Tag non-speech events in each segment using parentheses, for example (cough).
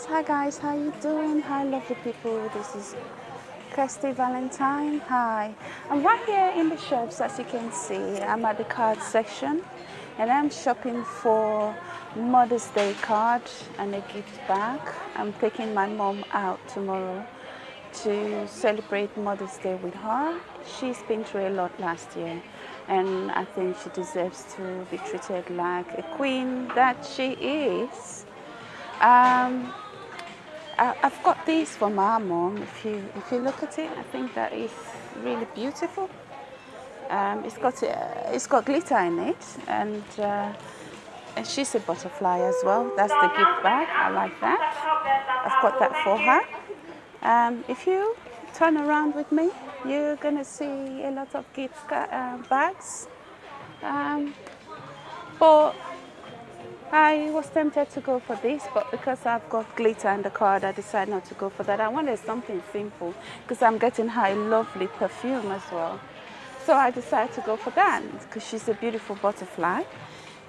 hi guys. How you doing? Hi lovely people. This is Kirsty Valentine. Hi. I'm right here in the shops as you can see. I'm at the card section and I'm shopping for Mother's Day card and a gift bag. I'm taking my mom out tomorrow to celebrate Mother's Day with her. She's been through a lot last year and I think she deserves to be treated like a queen that she is um, I, have got these for my mom. If you if you look at it, I think that is really beautiful. Um, it's got uh, it's got glitter in it, and, uh, and she's a butterfly as well. That's the gift bag. I like that. I've got that for her. Um, if you turn around with me, you're gonna see a lot of gift uh, bags. Um, but I was tempted to go for this, but because I've got glitter in the card, I decided not to go for that. I wanted something simple because I'm getting her a lovely perfume as well. So I decided to go for that because she's a beautiful butterfly.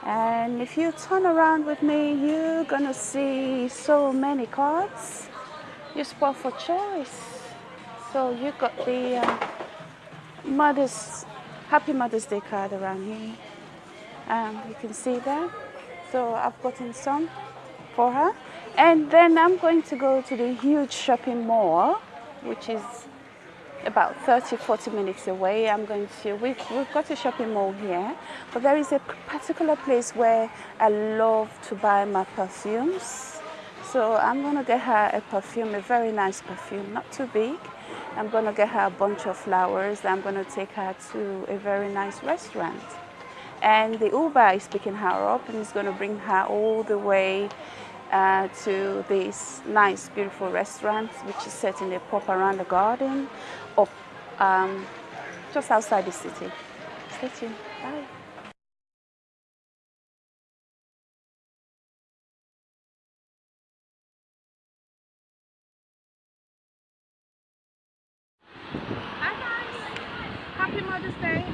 And if you turn around with me, you're gonna see so many cards. You spot for choice. So you got the uh, Mother's, Happy Mother's Day card around here. Um, you can see that. So I've gotten some for her. And then I'm going to go to the huge shopping mall, which is about 30, 40 minutes away. I'm going to, we've, we've got a shopping mall here, but there is a particular place where I love to buy my perfumes. So I'm going to get her a perfume, a very nice perfume, not too big. I'm going to get her a bunch of flowers. I'm going to take her to a very nice restaurant and the Uber is picking her up and is going to bring her all the way uh, to this nice, beautiful restaurant, which is set in a pop around the garden, up um, just outside the city. Stay tuned. Bye. Hi guys! Happy Mother's Day!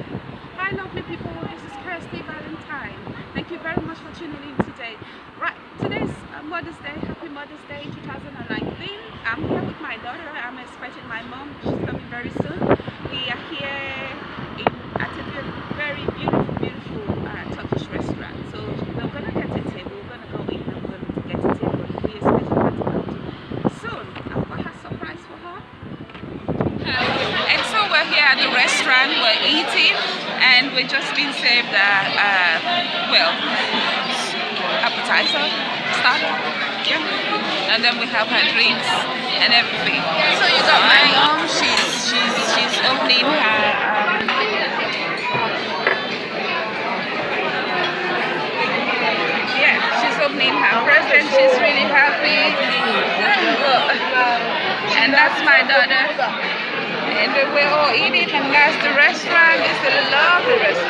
Hi lovely people, this is Kirsty Valentine. Thank you very much for tuning in today. Right, today's uh, Mother's Day, Happy Mother's Day 2019. I'm here with my daughter, I'm expecting my mom, she's coming very soon. We are here in, at a very beautiful, beautiful uh, Turkish restaurant. So we're gonna get a table, we're gonna go in and we're gonna get a table. We expect her to come soon. I've got a surprise for her. And so we're here at the restaurant, we're eating and we're just being served a, uh, uh, appetizer starter yeah. And then we have her drinks and everything. So you got my mom she's she's she's opening her um, yeah she's opening her present. She's really happy. And that's my daughter. And we're all eating and that's the restaurant. It's a lovely restaurant.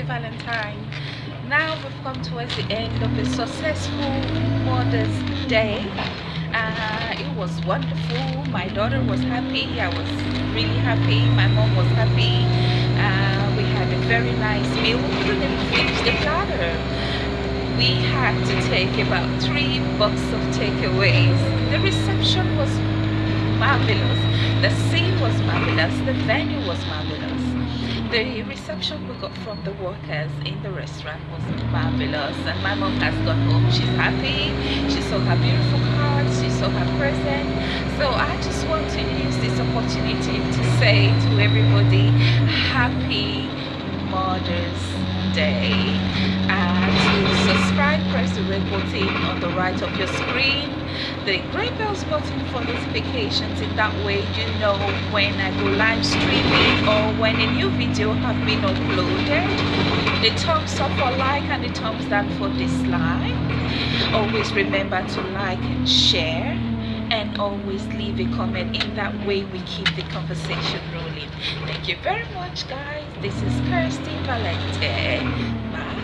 Kirsty Valentine. Now we've come towards the end of a successful Mother's Day. Uh, it was wonderful. My daughter was happy. I was really happy. My mom was happy. Uh, we had a very nice meal. We couldn't finish the platter we had to take about three boxes of takeaways. The reception was marvelous. The scene was marvelous. The venue was marvelous. The reception we got from the workers in the restaurant was marvelous. And my mom has gone home. She's happy. She saw her beautiful cards. She saw her present. So I just want to use this opportunity to say to everybody, happy Mother's Day. The red button on the right of your screen. The green bells button for notifications. In that way you know when I go live streaming or when a new video have been uploaded. The thumbs up for like and the thumbs down for dislike. Always remember to like and share. And always leave a comment. In that way we keep the conversation rolling. Thank you very much guys. This is Kirsty Valentine. Bye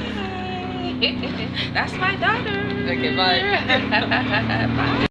(laughs) that's my daughter. Okay bye. (laughs) Bye